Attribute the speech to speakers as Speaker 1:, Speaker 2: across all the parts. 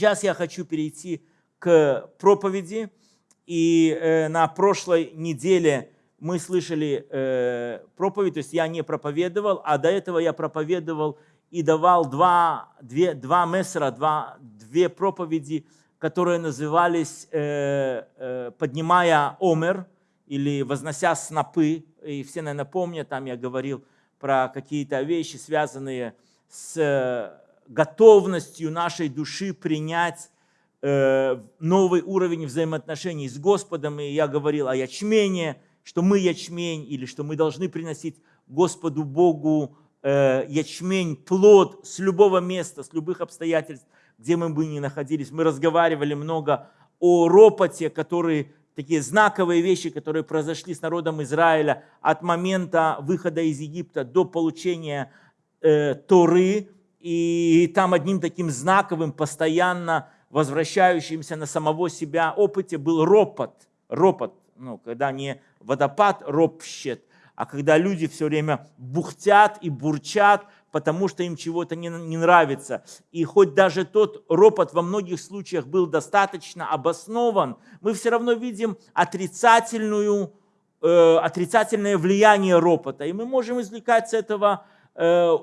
Speaker 1: сейчас я хочу перейти к проповеди. И э, на прошлой неделе мы слышали э, проповедь, то есть я не проповедовал, а до этого я проповедовал и давал два, две, два мессера, два, две проповеди, которые назывались э, э, «Поднимая омер» или «Вознося снопы». И все, наверное, помнят, там я говорил про какие-то вещи, связанные с готовностью нашей души принять э, новый уровень взаимоотношений с Господом. И я говорил о ячмене, что мы ячмень, или что мы должны приносить Господу Богу э, ячмень, плод с любого места, с любых обстоятельств, где мы бы ни находились. Мы разговаривали много о ропоте, которые такие знаковые вещи, которые произошли с народом Израиля от момента выхода из Египта до получения э, Торы. И там одним таким знаковым, постоянно возвращающимся на самого себя опыте был ропот. Ропот, ну, когда не водопад ропщет, а когда люди все время бухтят и бурчат, потому что им чего-то не, не нравится. И хоть даже тот ропот во многих случаях был достаточно обоснован, мы все равно видим отрицательную, э, отрицательное влияние ропота. И мы можем извлекать с этого э,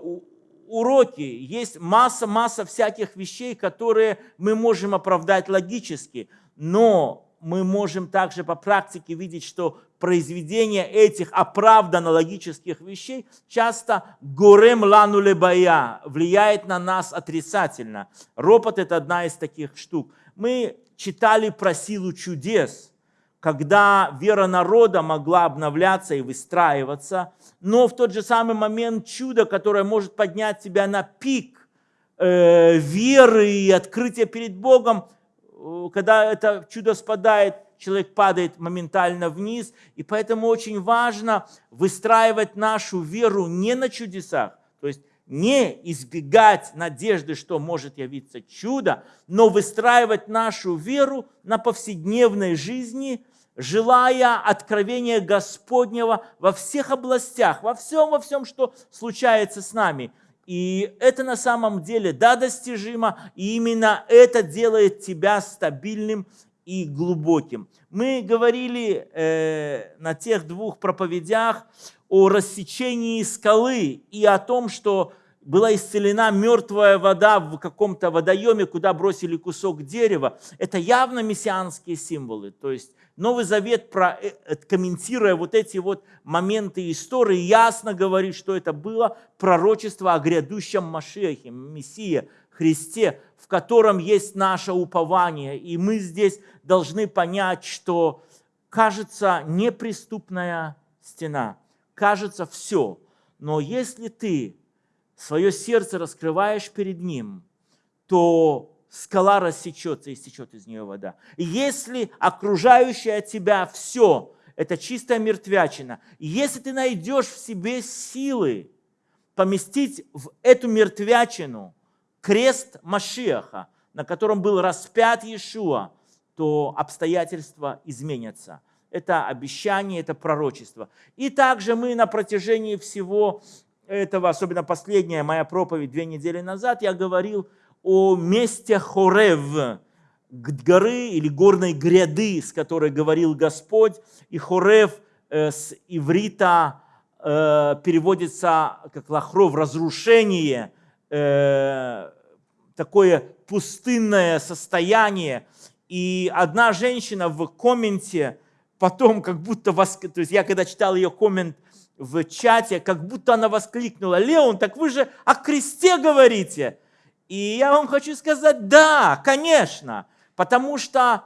Speaker 1: уроки. Есть масса-масса всяких вещей, которые мы можем оправдать логически. Но мы можем также по практике видеть, что произведение этих оправданно логических вещей часто горем лану лебая, влияет на нас отрицательно. Ропот – это одна из таких штук. Мы читали про силу чудес, когда вера народа могла обновляться и выстраиваться, но в тот же самый момент чудо, которое может поднять тебя на пик э, веры и открытия перед Богом, Э, когда это чудо спадает, человек падает моментально вниз. И поэтому очень важно выстраивать нашу веру не на чудесах, то есть не избегать надежды, что может явиться чудо, но выстраивать нашу веру на повседневной жизни, желая откровения Господнего во всех областях, во всем, во всем, что случается с нами – и это на самом деле, да, достижимо, и именно это делает тебя стабильным и глубоким. Мы говорили э, на тех двух проповедях о рассечении скалы и о том, что была исцелена мертвая вода в каком-то водоеме, куда бросили кусок дерева. Это явно мессианские символы. То есть Новый Завет, э, э, комментируя вот эти вот моменты истории, ясно говорит, что это было пророчество о грядущем Машехе, Мессии, Христе, в котором есть наше упование. И мы здесь должны понять, что кажется неприступная стена, кажется все. Но если ты свое сердце раскрываешь перед Ним, то скала рассечется и стечет из нее вода. Если окружающее тебя все – это чистая мертвячина, если ты найдешь в себе силы поместить в эту мертвячину крест Машиаха, на котором был распят Иешуа, то обстоятельства изменятся. Это обещание, это пророчество. И также мы на протяжении всего этого, особенно последняя моя проповедь две недели назад, я говорил о месте Хорев, горы или горной гряды, с которой говорил Господь. И Хорев э, с иврита э, переводится как лахров, разрушение, э, такое пустынное состояние. И одна женщина в комменте потом как будто, воск... то есть я когда читал ее коммент в чате, как будто она воскликнула, Леон, так вы же о кресте говорите. И я вам хочу сказать, да, конечно, потому что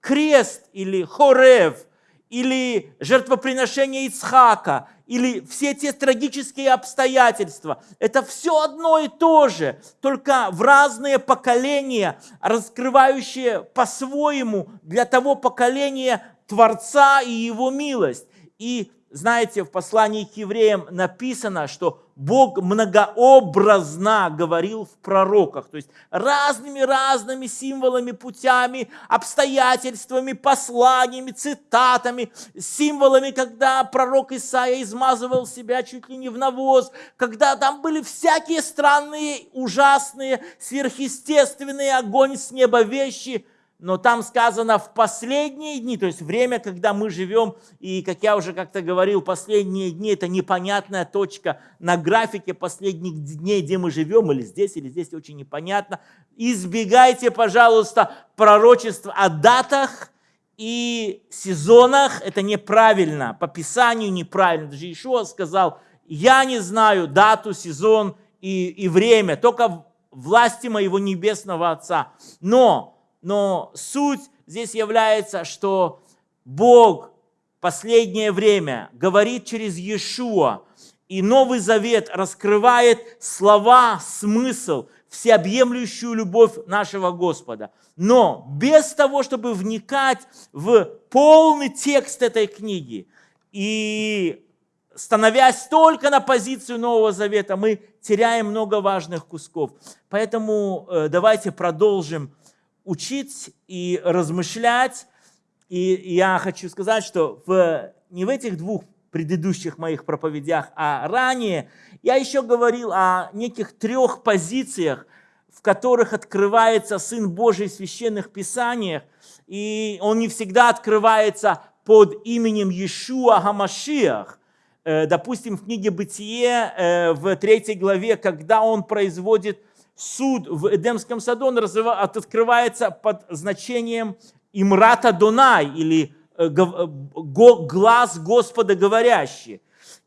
Speaker 1: крест или хорев, или жертвоприношение Ицхака, или все те трагические обстоятельства, это все одно и то же, только в разные поколения, раскрывающие по-своему для того поколения Творца и Его милость. И знаете, в послании к евреям написано, что Бог многообразно говорил в пророках, то есть разными-разными символами, путями, обстоятельствами, посланиями, цитатами, символами, когда пророк Исаия измазывал себя чуть ли не в навоз, когда там были всякие странные, ужасные, сверхъестественные огонь с неба вещи – но там сказано в последние дни, то есть время, когда мы живем, и, как я уже как-то говорил, последние дни – это непонятная точка на графике последних дней, где мы живем, или здесь, или здесь, очень непонятно. Избегайте, пожалуйста, пророчеств о датах и сезонах, это неправильно, по Писанию неправильно. Даже Ишуа сказал, я не знаю дату, сезон и, и время, только власти моего небесного Отца. Но но суть здесь является, что Бог последнее время говорит через Иешуа, и Новый Завет раскрывает слова, смысл, всеобъемлющую любовь нашего Господа. Но без того, чтобы вникать в полный текст этой книги и становясь только на позицию Нового Завета, мы теряем много важных кусков. Поэтому э, давайте продолжим учить и размышлять. И я хочу сказать, что в, не в этих двух предыдущих моих проповедях, а ранее я еще говорил о неких трех позициях, в которых открывается Сын Божий в священных писаниях. И он не всегда открывается под именем Иешуа Гамашиах. Э, допустим, в книге «Бытие» э, в третьей главе, когда он производит суд в Эдемском саду, он открывается под значением Имрата Донай, или э, э, глаз Господа говорящий.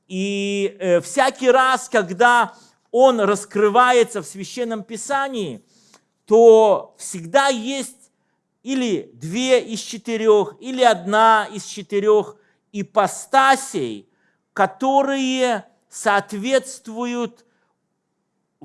Speaker 1: И э, всякий раз, когда он раскрывается в Священном Писании, то всегда есть или две из четырех, или одна из четырех ипостасей, которые соответствуют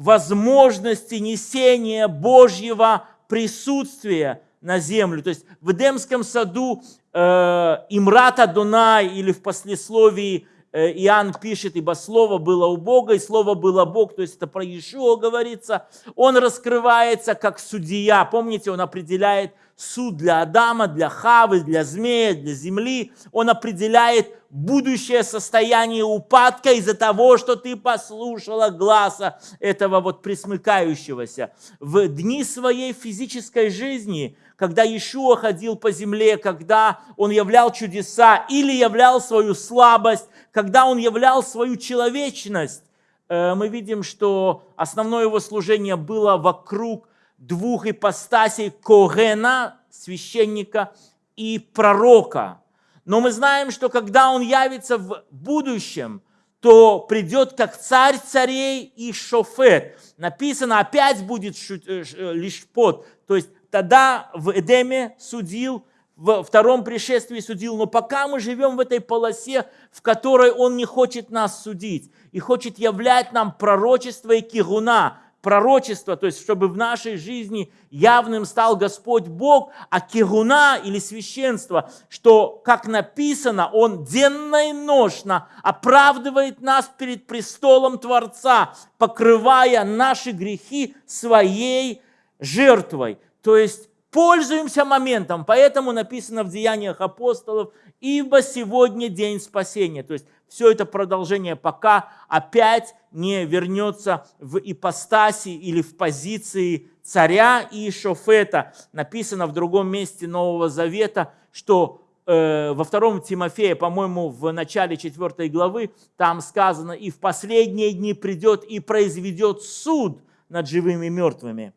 Speaker 1: возможности несения Божьего присутствия на землю. То есть в Эдемском саду э, Имрата Дунай или в послесловии Иоанн пишет, ибо Слово было у Бога, и Слово было Бог, то есть это про Иешуа говорится. Он раскрывается как судья. Помните, он определяет суд для Адама, для Хавы, для змея, для земли. Он определяет будущее состояние упадка из-за того, что ты послушала глаза этого вот присмыкающегося. В дни своей физической жизни, когда Иешуа ходил по земле, когда он являл чудеса или являл свою слабость, когда он являл свою человечность, э, мы видим, что основное его служение было вокруг двух ипостасей Когена, священника, и пророка. Но мы знаем, что когда он явится в будущем, то придет как царь царей и шофет. Написано, опять будет э, э, лишь под. То есть тогда в Эдеме судил, в втором пришествии судил, но пока мы живем в этой полосе, в которой он не хочет нас судить и хочет являть нам пророчество и кигуна, пророчество, то есть чтобы в нашей жизни явным стал Господь Бог, а кигуна или священство, что, как написано, Он денно и ношно оправдывает нас перед престолом Творца, покрывая наши грехи своей жертвой. То есть пользуемся моментом, поэтому написано в Деяниях апостолов, ибо сегодня день спасения. То есть все это продолжение, пока опять не вернется в ипостаси или в позиции царя и шофета. Написано в другом месте Нового Завета, что э, во втором Тимофея, по-моему, в начале 4 главы, там сказано, и в последние дни придет и произведет суд над живыми и мертвыми.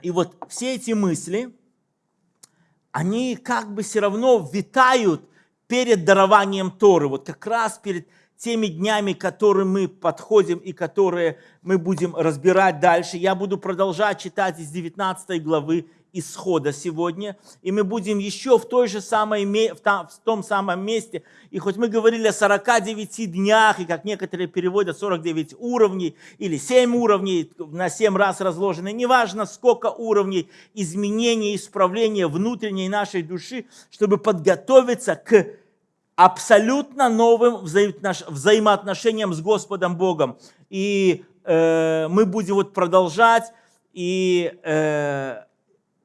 Speaker 1: И вот все эти мысли, они как бы все равно витают перед дарованием Торы, вот как раз перед теми днями, к которым мы подходим и которые мы будем разбирать дальше. Я буду продолжать читать из 19 главы исхода сегодня, и мы будем еще в, той же самой, в том самом месте, и хоть мы говорили о 49 днях, и как некоторые переводят 49 уровней, или 7 уровней, на 7 раз разложены, неважно сколько уровней изменения, исправления внутренней нашей души, чтобы подготовиться к абсолютно новым взаимоотношениям с Господом Богом. И э, мы будем вот продолжать. И э,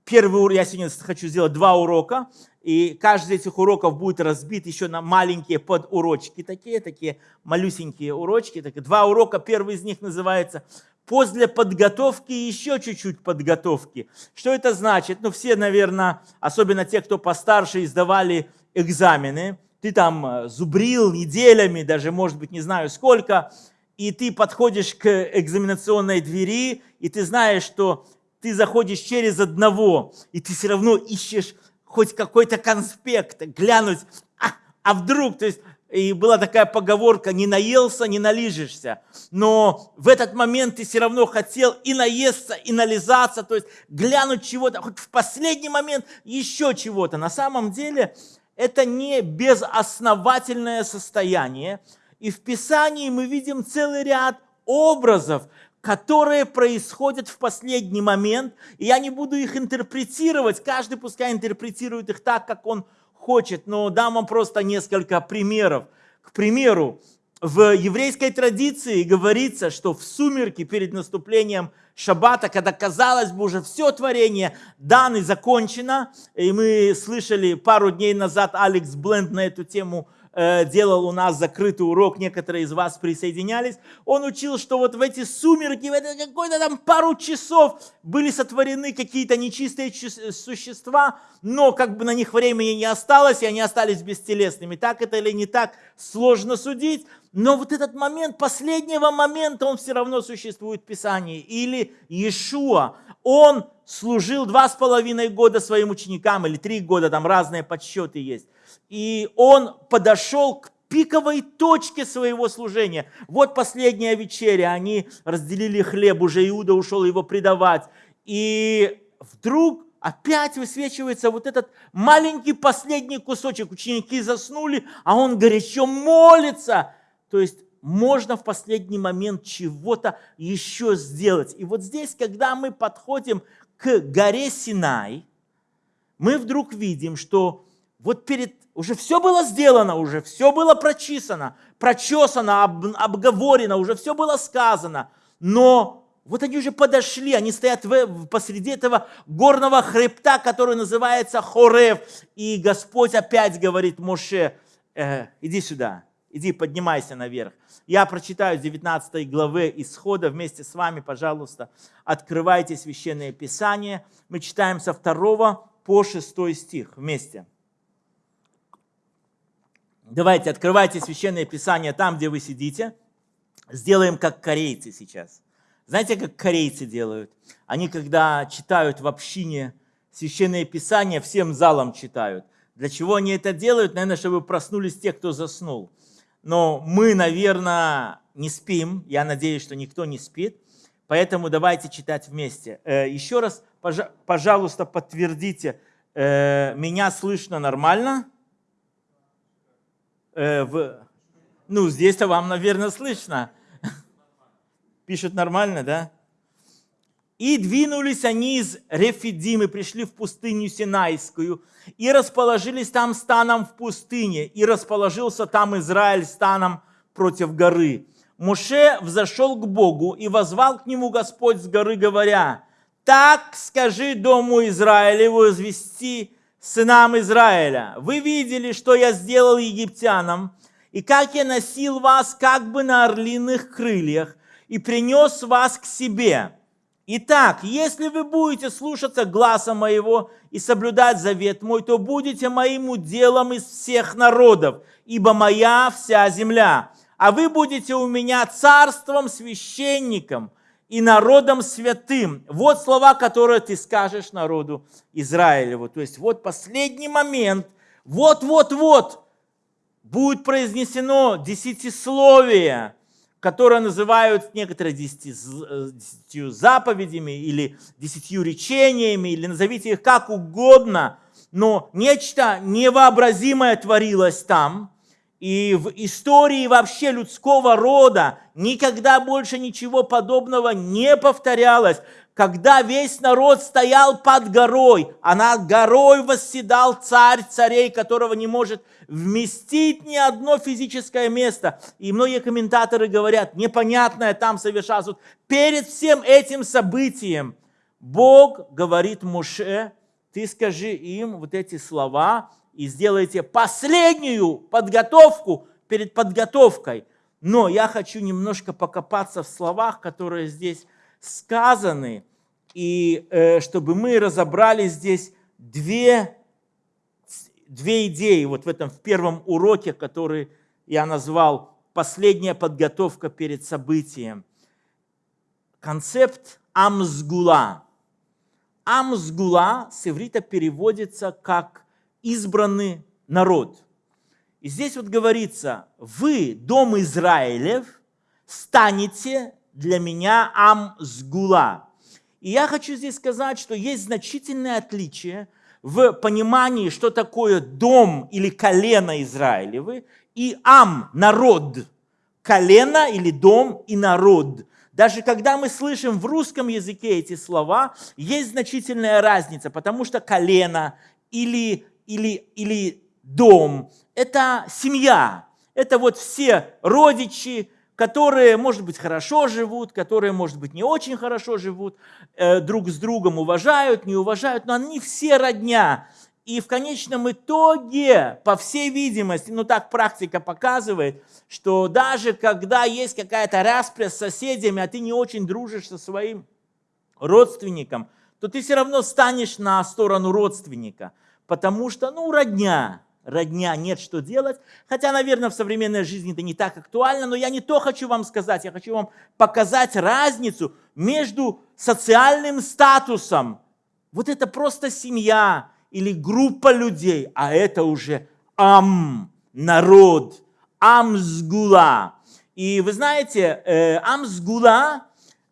Speaker 1: первый урок, я сегодня хочу сделать два урока. И каждый из этих уроков будет разбит еще на маленькие подурочки, такие, такие малюсенькие урочки. Так, два урока, первый из них называется «После подготовки еще чуть-чуть подготовки». Что это значит? Ну, все, наверное, особенно те, кто постарше, издавали экзамены. Ты там э, зубрил неделями, даже, может быть, не знаю сколько, и ты подходишь к экзаменационной двери, и ты знаешь, что ты заходишь через одного, и ты все равно ищешь хоть какой-то конспект, глянуть, а, а вдруг, то есть, и была такая поговорка, не наелся, не налижешься. Но в этот момент ты все равно хотел и наесться, и нализаться, то есть глянуть чего-то, хоть в последний момент еще чего-то. На самом деле это не безосновательное состояние. И в Писании мы видим целый ряд образов, которые происходят в последний момент, и я не буду их интерпретировать, каждый пускай интерпретирует их так, как он хочет, но дам вам просто несколько примеров. К примеру, в еврейской традиции говорится, что в сумерки перед наступлением шаббата, когда казалось бы уже все творение дано и закончено, и мы слышали пару дней назад Алекс Бленд на эту тему Э, делал у нас закрытый урок, некоторые из вас присоединялись, он учил, что вот в эти сумерки, в это какой-то там пару часов были сотворены какие-то нечистые существа, но как бы на них времени не осталось, и они остались бестелесными. Так это или не так, сложно судить, но вот этот момент, последнего момента, он все равно существует в Писании. Или Иешуа, он служил два с половиной года своим ученикам, или три года, там разные подсчеты есть и он подошел к пиковой точке своего служения. Вот последняя вечеря, они разделили хлеб, уже Иуда ушел его предавать. И вдруг опять высвечивается вот этот маленький последний кусочек. Ученики заснули, а он горячо молится. То есть можно в последний момент чего-то еще сделать. И вот здесь, когда мы подходим к горе Синай, мы вдруг видим, что вот перед уже все было сделано, уже все было прочисано, прочесано, об, обговорено, уже все было сказано. Но вот они уже подошли, они стоят в, посреди этого горного хребта, который называется Хорев. И Господь опять говорит Моше, э, иди сюда, иди поднимайся наверх. Я прочитаю 19 главы Исхода вместе с вами, пожалуйста. Открывайте Священное Писание. Мы читаем со 2 по 6 стих вместе. Давайте, открывайте Священное Писание там, где вы сидите. Сделаем как корейцы сейчас. Знаете, как корейцы делают? Они, когда читают в общине Священное Писание, всем залом читают. Для чего они это делают? Наверное, чтобы проснулись те, кто заснул. Но мы, наверное, не спим. Я надеюсь, что никто не спит. Поэтому давайте читать вместе. Э, еще раз, пожалуйста, подтвердите, э, меня слышно нормально? Э, в... Ну, здесь-то вам, наверное, слышно. Пишут нормально, да? И двинулись они из Рефидимы, пришли в пустыню Синайскую, и расположились там станом в пустыне, и расположился там Израиль станом против горы. Муше взошел к Богу и возвал к нему Господь с горы, говоря, «Так скажи дому Израилеву, извести сынам Израиля, вы видели, что я сделал египтянам, и как я носил вас как бы на орлиных крыльях, и принес вас к себе. Итак, если вы будете слушаться гласа моего и соблюдать завет мой, то будете моим уделом из всех народов, ибо моя вся земля. А вы будете у меня царством, священником – и народом святым. Вот слова, которые ты скажешь народу Израилеву. То есть вот последний момент, вот-вот-вот будет произнесено десятисловие, которое называют некоторые десяти, десятью заповедями или десятью речениями, или назовите их как угодно, но нечто невообразимое творилось там – и в истории вообще людского рода никогда больше ничего подобного не повторялось. когда весь народ стоял под горой, а над горой восседал царь царей, которого не может вместить ни одно физическое место. И многие комментаторы говорят, непонятное там совершалось. Вот перед всем этим событием Бог говорит Муше, ты скажи им вот эти слова и сделайте последнюю подготовку перед подготовкой. Но я хочу немножко покопаться в словах, которые здесь сказаны, и э, чтобы мы разобрали здесь две, две идеи вот в этом в первом уроке, который я назвал «Последняя подготовка перед событием». Концепт амсгула. Амсгула с иврита переводится как «избранный народ». И здесь вот говорится, вы, дом Израилев, станете для меня амсгула. И я хочу здесь сказать, что есть значительное отличие в понимании, что такое дом или колено Израилевы, и ам, народ. Колено или дом и народ. Даже когда мы слышим в русском языке эти слова, есть значительная разница, потому что колено или, или, или дом – это семья, это вот все родичи, которые, может быть, хорошо живут, которые, может быть, не очень хорошо живут, э, друг с другом уважают, не уважают, но они все родня. И в конечном итоге, по всей видимости, ну так практика показывает, что даже когда есть какая-то распря с соседями, а ты не очень дружишь со своим родственником, то ты все равно станешь на сторону родственника, потому что, ну, родня родня, нет что делать. Хотя, наверное, в современной жизни это не так актуально, но я не то хочу вам сказать, я хочу вам показать разницу между социальным статусом. Вот это просто семья или группа людей, а это уже ам, народ, амсгула. И вы знаете, э, амсгула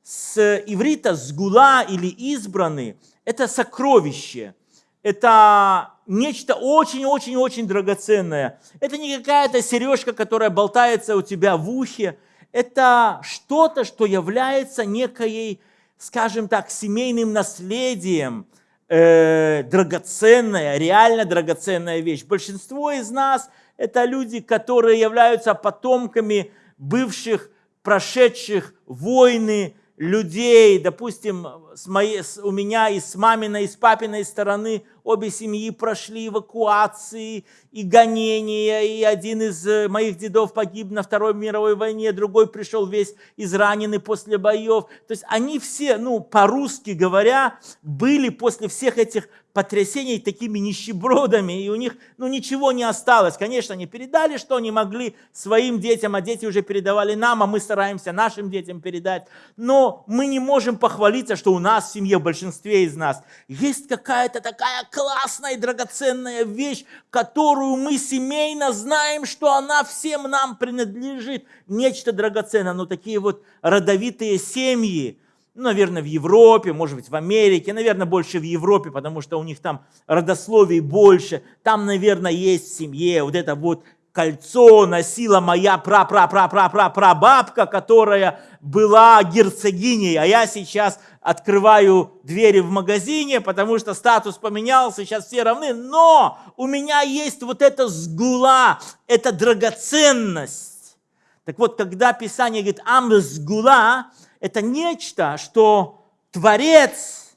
Speaker 1: с иврита сгула или избранный – это сокровище, это нечто очень-очень-очень драгоценное. Это не какая-то сережка, которая болтается у тебя в ухе. Это что-то, что является некой, скажем так, семейным наследием, э, драгоценная, реально драгоценная вещь. Большинство из нас – это люди, которые являются потомками бывших, прошедших войны, людей, допустим, с моей, с, у меня и с маминой, и с папиной стороны обе семьи прошли эвакуации и гонения, и один из э, моих дедов погиб на Второй мировой войне, другой пришел весь израненный после боев. То есть они все, ну, по-русски говоря, были после всех этих потрясений такими нищебродами, и у них ну, ничего не осталось. Конечно, они передали, что они могли своим детям, а дети уже передавали нам, а мы стараемся нашим детям передать. Но мы не можем похвалиться, что у нас в семье, в большинстве из нас, есть какая-то такая классная и драгоценная вещь, которую мы семейно знаем, что она всем нам принадлежит. Нечто драгоценное, но такие вот родовитые семьи, ну, наверное, в Европе, может быть, в Америке, наверное, больше в Европе, потому что у них там родословий больше. Там, наверное, есть в семье вот это вот кольцо носила моя пра-пра-пра-пра-пра-прабабка, которая была герцогиней, а я сейчас открываю двери в магазине, потому что статус поменялся, сейчас все равны, но у меня есть вот эта сгула, эта драгоценность. Так вот, когда Писание говорит «ам сгула», это нечто, что Творец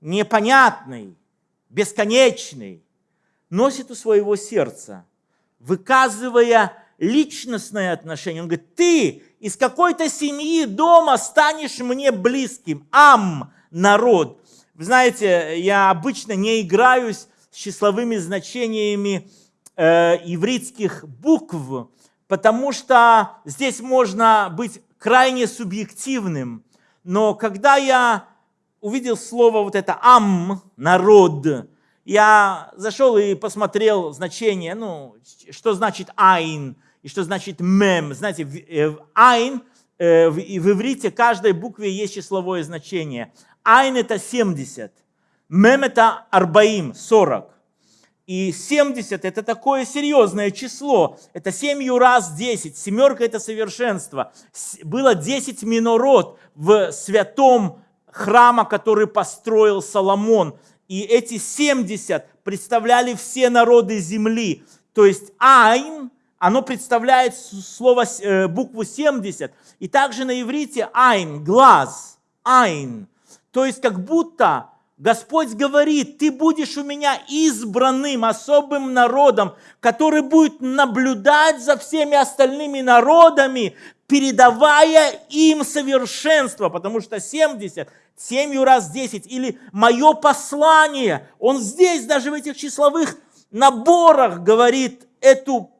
Speaker 1: непонятный, бесконечный, носит у своего сердца, выказывая личностное отношение. Он говорит, ты из какой-то семьи дома станешь мне близким. Ам, народ. Вы знаете, я обычно не играюсь с числовыми значениями э, ивритских букв, потому что здесь можно быть крайне субъективным. Но когда я увидел слово вот это «ам», «народ», я зашел и посмотрел значение, ну, что значит «айн» и что значит «мем». Знаете, э, «айн» э, в иврите каждой букве есть числовое значение. «Айн» – это 70, «мем» – это «арбаим», 40. И 70 – это такое серьезное число. Это 7 раз 10. Семерка – это совершенство. Было 10 минород в святом храма, который построил Соломон. И эти 70 представляли все народы земли. То есть Айн, оно представляет слово, э, букву 70. И также на иврите Айн, глаз, Айн. То есть как будто Господь говорит, ты будешь у меня избранным, особым народом, который будет наблюдать за всеми остальными народами, передавая им совершенство, потому что 70, 7 раз 10, или мое послание, он здесь, даже в этих числовых наборах говорит эту,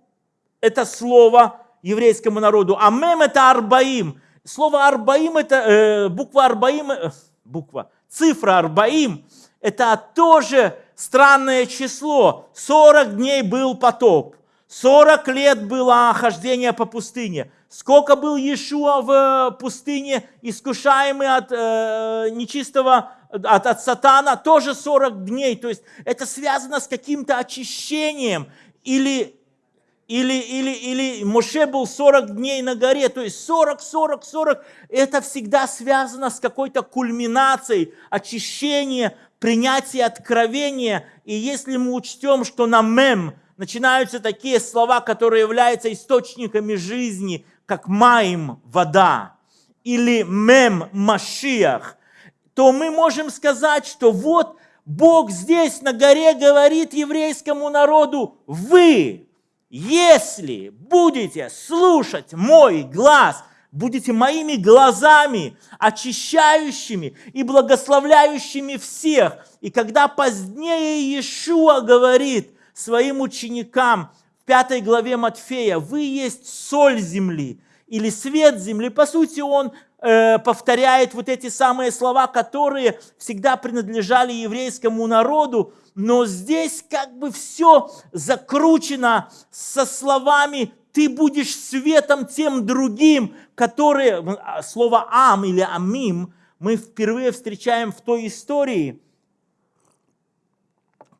Speaker 1: это слово еврейскому народу. А мем это арбаим. Слово арбаим это э, буква арбаим, э, буква, цифра арбаим, это тоже странное число. 40 дней был потоп, 40 лет было хождение по пустыне. Сколько был Иешуа в пустыне, искушаемый от э, нечистого, от, от сатана, тоже 40 дней. То есть это связано с каким-то очищением. Или, или, или, или Моше был 40 дней на горе. То есть 40, 40, 40. Это всегда связано с какой-то кульминацией, очищения, принятия откровения. И если мы учтем, что на мем начинаются такие слова, которые являются источниками жизни – как маим вода, или мем машиах, то мы можем сказать, что вот Бог здесь на горе говорит еврейскому народу, вы, если будете слушать мой глаз, будете моими глазами, очищающими и благословляющими всех. И когда позднее Иешуа говорит своим ученикам, пятой главе Матфея, вы есть соль земли или свет земли. По сути, он э, повторяет вот эти самые слова, которые всегда принадлежали еврейскому народу, но здесь как бы все закручено со словами «ты будешь светом тем другим», которые, а, слово «ам» или «амим» мы впервые встречаем в той истории –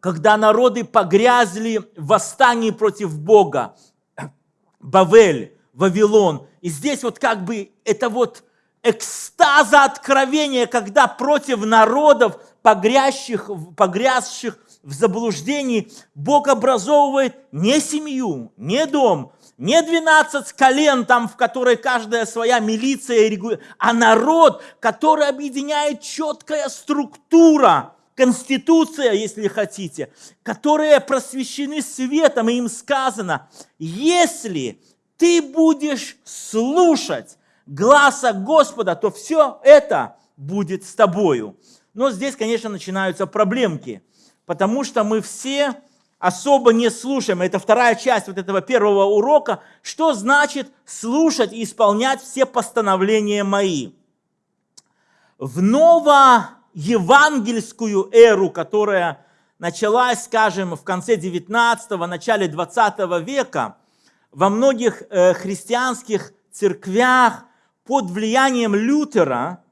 Speaker 1: когда народы погрязли в восстании против Бога. Бавель, Вавилон. И здесь вот как бы это вот экстаза откровения, когда против народов, погрязших, погрязших в заблуждении, Бог образовывает не семью, не дом, не 12 колен, там, в которой каждая своя милиция, а народ, который объединяет четкая структура – конституция, если хотите, которые просвещены светом, и им сказано, если ты будешь слушать гласа Господа, то все это будет с тобою. Но здесь, конечно, начинаются проблемки, потому что мы все особо не слушаем. Это вторая часть вот этого первого урока. Что значит слушать и исполнять все постановления мои? В ново евангельскую эру, которая началась, скажем, в конце 19-го, начале 20 века, во многих э, христианских церквях под влиянием Лютера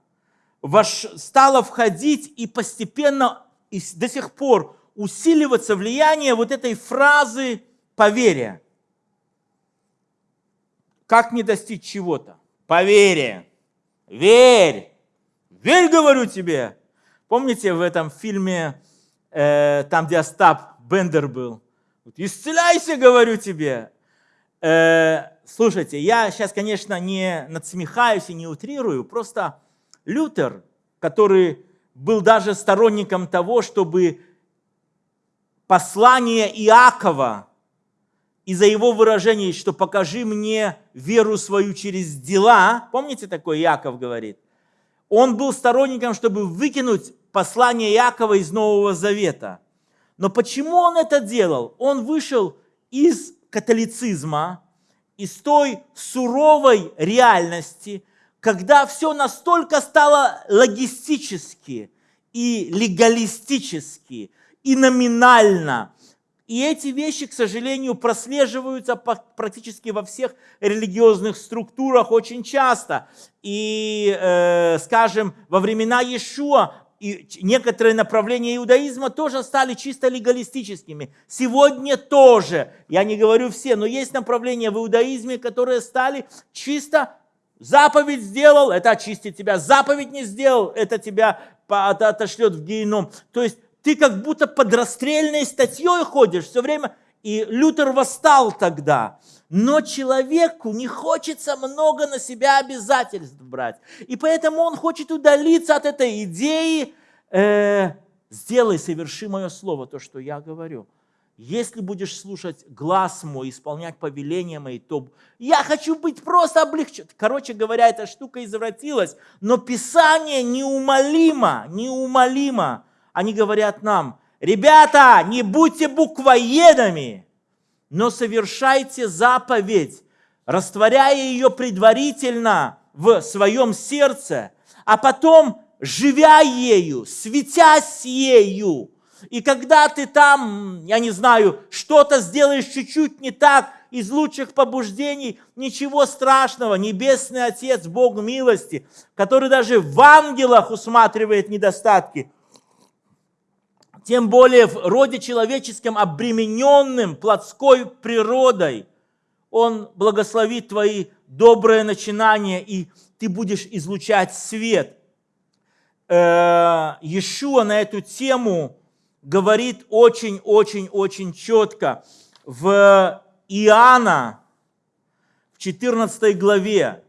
Speaker 1: стало входить и постепенно и до сих пор усиливаться влияние вот этой фразы по. Как не достичь чего-то? По вере. Верь. Верь, говорю тебе. Помните в этом фильме, э, там, где Остап Бендер был? Исцеляйся, говорю тебе. Э, слушайте, я сейчас, конечно, не надсмехаюсь и не утрирую, просто Лютер, который был даже сторонником того, чтобы послание Иакова из-за его выражения, что покажи мне веру свою через дела, помните такое Иаков говорит? Он был сторонником, чтобы выкинуть послание Якова из Нового Завета. Но почему он это делал? Он вышел из католицизма, из той суровой реальности, когда все настолько стало логистически и легалистически, и номинально. И эти вещи, к сожалению, прослеживаются практически во всех религиозных структурах очень часто. И, э, скажем, во времена Иешуа и некоторые направления иудаизма тоже стали чисто легалистическими. Сегодня тоже, я не говорю все, но есть направления в иудаизме, которые стали чисто Заповедь сделал, это очистит тебя. Заповедь не сделал, это тебя отошлет в геном. То есть ты как будто под расстрельной статьей ходишь все время. И Лютер восстал тогда. Но человеку не хочется много на себя обязательств брать. И поэтому он хочет удалиться от этой идеи. Э, Сделай, соверши мое слово, то, что я говорю. Если будешь слушать глаз мой, исполнять повеления мои, то я хочу быть просто облегчен. Короче говоря, эта штука извратилась, но Писание неумолимо, неумолимо. Они говорят нам, ребята, не будьте буквоедами, но совершайте заповедь, растворяя ее предварительно в своем сердце, а потом, живя ею, светясь ею, и когда ты там, я не знаю, что-то сделаешь чуть-чуть не так, из лучших побуждений, ничего страшного. Небесный Отец, Бог милости, который даже в ангелах усматривает недостатки, тем более в роде человеческом, обремененным плотской природой, Он благословит твои добрые начинания, и ты будешь излучать свет. Э, Иешуа на эту тему говорит очень-очень-очень четко. В Иоанна, в 14 главе,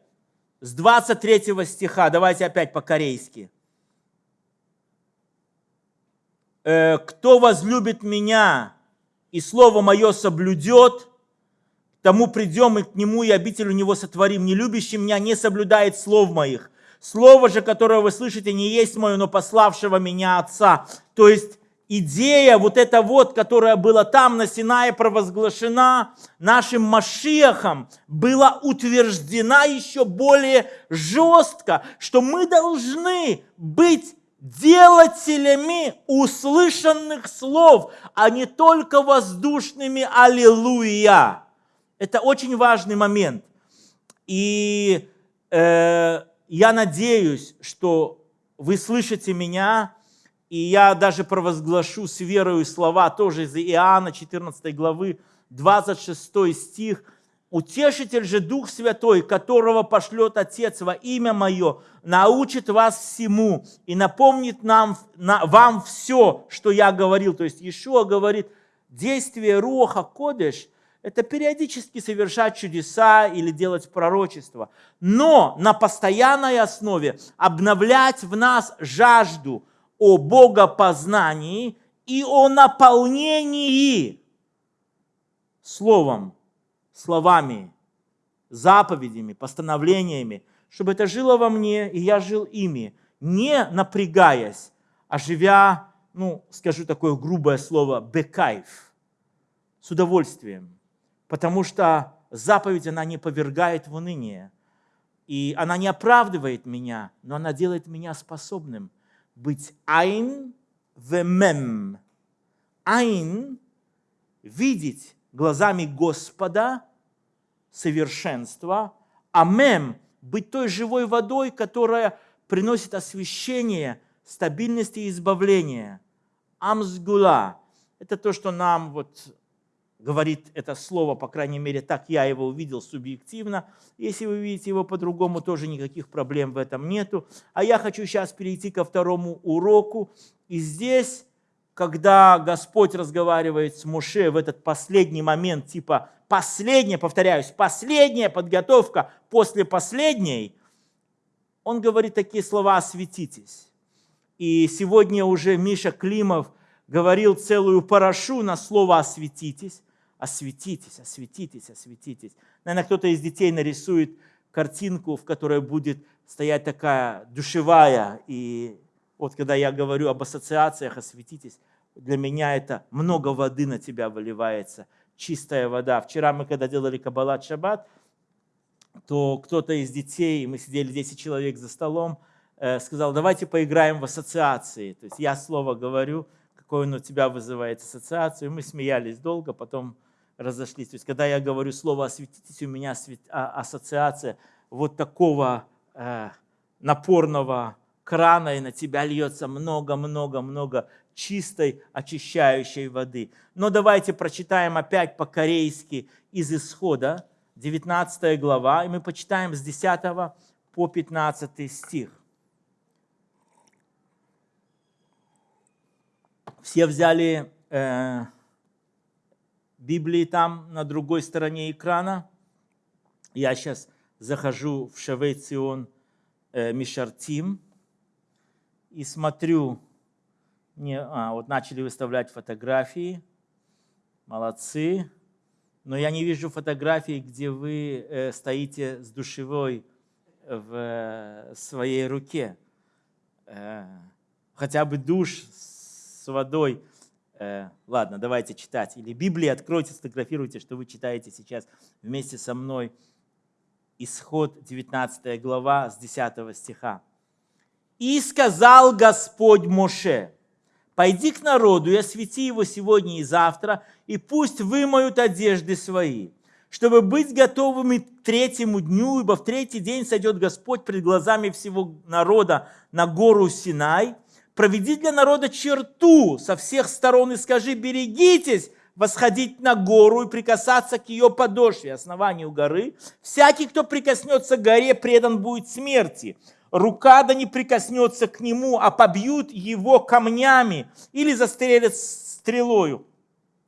Speaker 1: с 23 стиха, давайте опять по-корейски. «Э, «Кто возлюбит меня и слово мое соблюдет, тому придем и к нему, и обитель у него сотворим. Не любящий меня не соблюдает слов моих. Слово же, которое вы слышите, не есть мое, но пославшего меня Отца». То есть идея вот эта вот, которая была там на Синае провозглашена нашим Машиахом, была утверждена еще более жестко, что мы должны быть делателями услышанных слов, а не только воздушными «Аллилуйя». Это очень важный момент. И э, я надеюсь, что вы слышите меня, и я даже провозглашу с верою слова тоже из Иоанна 14 главы, 26 стих. «Утешитель же Дух Святой, которого пошлет Отец во имя Мое, научит вас всему и напомнит нам, на, вам все, что я говорил». То есть Иешуа говорит, действие Руаха Кодеш – это периодически совершать чудеса или делать пророчество, но на постоянной основе обновлять в нас жажду – о богопознании и о наполнении словом, словами, заповедями, постановлениями, чтобы это жило во мне, и я жил ими, не напрягаясь, а живя, ну, скажу такое грубое слово, бекайф, с удовольствием. Потому что заповедь, она не повергает в уныние. И она не оправдывает меня, но она делает меня способным – быть айн вемем. Айн – видеть глазами Господа совершенство, а мем – быть той живой водой, которая приносит освещение, стабильность и избавление. Амсгула – это то, что нам вот говорит это слово, по крайней мере, так я его увидел субъективно. Если вы видите его по-другому, тоже никаких проблем в этом нету. А я хочу сейчас перейти ко второму уроку. И здесь, когда Господь разговаривает с Муше в этот последний момент, типа последняя, повторяюсь, последняя подготовка после последней, он говорит такие слова «осветитесь». И сегодня уже Миша Климов говорил целую парашу на слово «осветитесь» осветитесь, осветитесь, осветитесь. Наверное, кто-то из детей нарисует картинку, в которой будет стоять такая душевая. И вот когда я говорю об ассоциациях, осветитесь, для меня это много воды на тебя выливается, чистая вода. Вчера мы, когда делали Каббалат Шаббат, то кто-то из детей, мы сидели 10 человек за столом, э, сказал, давайте поиграем в ассоциации. То есть я слово говорю, какое оно у тебя вызывает ассоциацию. Мы смеялись долго, потом разошлись. То есть, когда я говорю слово «осветитесь», у меня а, ассоциация вот такого э, напорного крана, и на тебя льется много-много-много чистой, очищающей воды. Но давайте прочитаем опять по-корейски из Исхода, 19 глава, и мы почитаем с 10 по 15 стих. Все взяли э, Библии там на другой стороне экрана. Я сейчас захожу в Шавейцион э, Мишартим и смотрю, не, а, вот начали выставлять фотографии, молодцы, но я не вижу фотографий, где вы э, стоите с душевой в э, своей руке. Э, хотя бы душ с водой. Э, ладно, давайте читать. Или Библии откройте, сфотографируйте, что вы читаете сейчас вместе со мной. Исход 19 глава с 10 стиха. «И сказал Господь Моше, пойди к народу и освети его сегодня и завтра, и пусть вымоют одежды свои, чтобы быть готовыми к третьему дню, ибо в третий день сойдет Господь пред глазами всего народа на гору Синай, проведи для народа черту со всех сторон и скажи, берегитесь восходить на гору и прикасаться к ее подошве, основанию горы. Всякий, кто прикоснется к горе, предан будет смерти. Рука да не прикоснется к нему, а побьют его камнями или застрелят стрелою.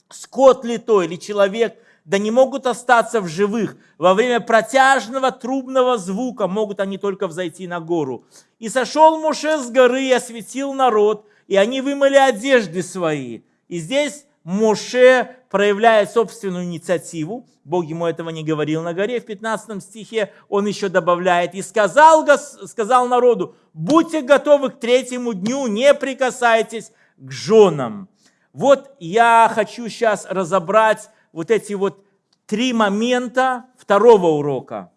Speaker 1: Скот ли то или человек, да не могут остаться в живых. Во время протяжного трубного звука могут они только взойти на гору. И сошел Муше с горы и осветил народ, и они вымыли одежды свои. И здесь Моше проявляет собственную инициативу. Бог ему этого не говорил на горе. В 15 стихе он еще добавляет. «И сказал, сказал народу, будьте готовы к третьему дню, не прикасайтесь к женам». Вот я хочу сейчас разобрать вот эти вот три момента второго урока.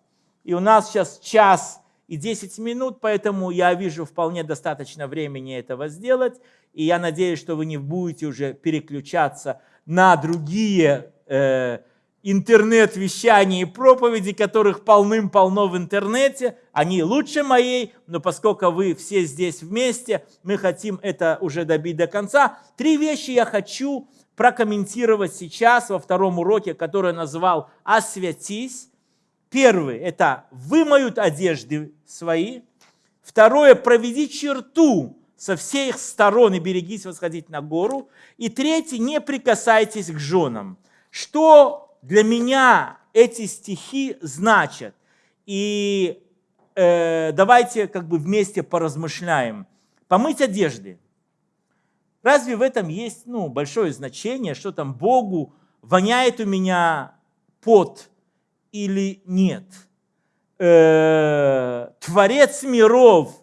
Speaker 1: И у нас сейчас час и 10 минут, поэтому я вижу вполне достаточно времени этого сделать. И я надеюсь, что вы не будете уже переключаться на другие э, интернет-вещания и проповеди, которых полным-полно в интернете. Они лучше моей, но поскольку вы все здесь вместе, мы хотим это уже добить до конца. Три вещи я хочу прокомментировать сейчас во втором уроке, который назвал «Освятись». Первый – это «вымоют одежды свои». Второе – «проведи черту со всех сторон и берегись восходить на гору». И третий – «не прикасайтесь к женам». Что для меня эти стихи значат? И э, давайте как бы вместе поразмышляем. Помыть одежды – Разве в этом есть ну, большое значение, что там Богу воняет у меня пот или нет? Э, Творец миров,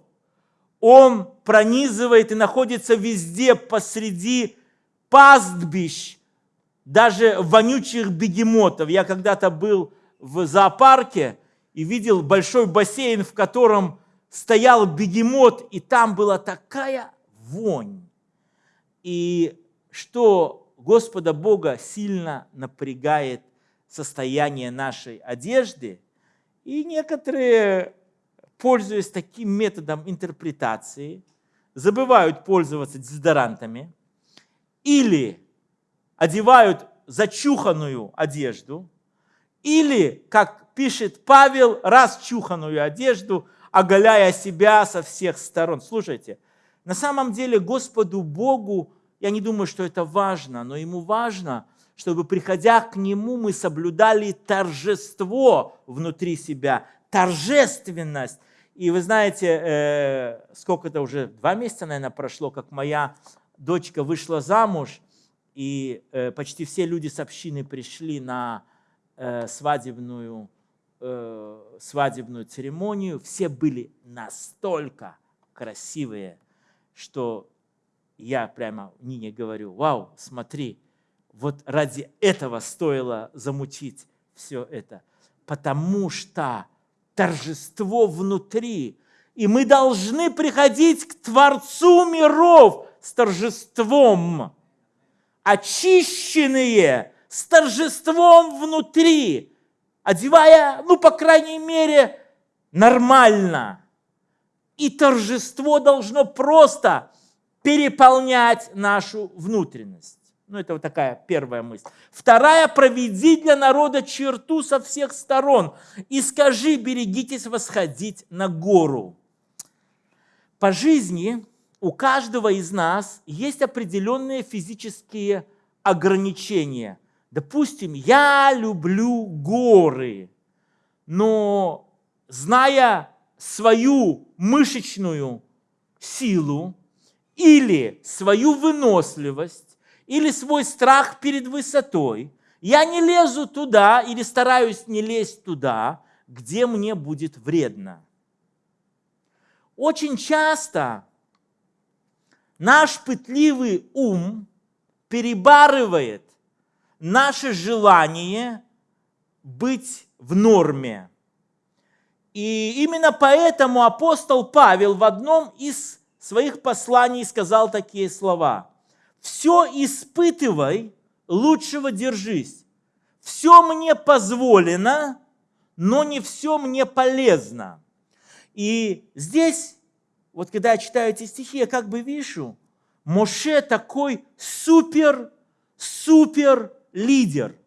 Speaker 1: Он пронизывает и находится везде посреди пастбищ, даже вонючих бегемотов. Я когда-то был в зоопарке и видел большой бассейн, в котором стоял бегемот, и там была такая вонь и что Господа Бога сильно напрягает состояние нашей одежды, и некоторые, пользуясь таким методом интерпретации, забывают пользоваться дезодорантами или одевают зачуханную одежду, или, как пишет Павел, расчуханную одежду, оголяя себя со всех сторон. Слушайте, на самом деле Господу Богу, я не думаю, что это важно, но Ему важно, чтобы, приходя к Нему, мы соблюдали торжество внутри себя, торжественность. И вы знаете, э, сколько это уже, два месяца, наверное, прошло, как моя дочка вышла замуж, и э, почти все люди с общины пришли на э, свадебную, свадебную церемонию. Все были настолько красивые, что я прямо Нине говорю, вау, смотри, вот ради этого стоило замутить все это, потому что торжество внутри, и мы должны приходить к Творцу миров с торжеством, очищенные, с торжеством внутри, одевая, ну, по крайней мере, нормально – и торжество должно просто переполнять нашу внутренность. Ну, это вот такая первая мысль. Вторая, проведи для народа черту со всех сторон и скажи, берегитесь восходить на гору. По жизни у каждого из нас есть определенные физические ограничения. Допустим, я люблю горы, но зная свою мышечную силу или свою выносливость, или свой страх перед высотой, я не лезу туда или стараюсь не лезть туда, где мне будет вредно. Очень часто наш пытливый ум перебарывает наше желание быть в норме. И именно поэтому апостол Павел в одном из своих посланий сказал такие слова. «Все испытывай, лучшего держись. Все мне позволено, но не все мне полезно». И здесь, вот когда я читаю эти стихи, я как бы вижу, Моше такой супер, супер лидер.